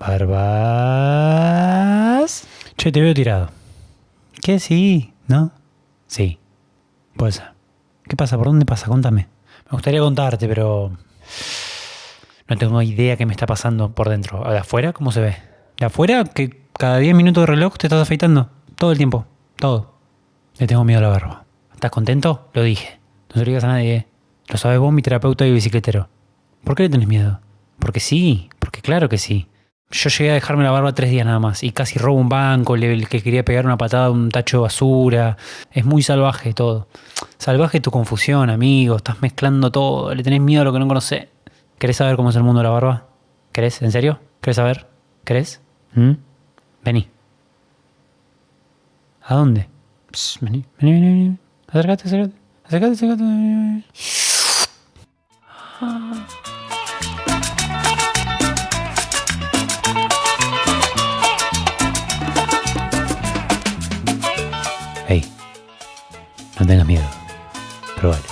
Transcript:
Barbas. Che, te veo tirado. ¿Qué? Sí, ¿no? Sí. Puede ser. ¿Qué pasa? ¿Por dónde pasa? Contame. Me gustaría contarte, pero... No tengo idea qué me está pasando por dentro. ¿De afuera? ¿Cómo se ve? ¿De afuera? Que cada 10 minutos de reloj te estás afeitando. Todo el tiempo. Todo. Le tengo miedo a la barba. ¿Estás contento? Lo dije. No se lo digas a nadie. Lo sabes vos, mi terapeuta y bicicletero. ¿Por qué le tenés miedo? Porque sí. Porque claro que sí. Yo llegué a dejarme la barba tres días nada más y casi robo un banco, el que quería pegar una patada a un tacho de basura. Es muy salvaje todo. Salvaje tu confusión, amigo. Estás mezclando todo. Le tenés miedo a lo que no conocés. ¿Querés saber cómo es el mundo de la barba? ¿Querés? ¿En serio? ¿Querés saber? ¿Querés? ¿Mm? Vení. ¿A dónde? Vení, vení, vení, vení. Acércate. Acércate, acércate. Hey, no tengas miedo. Probale.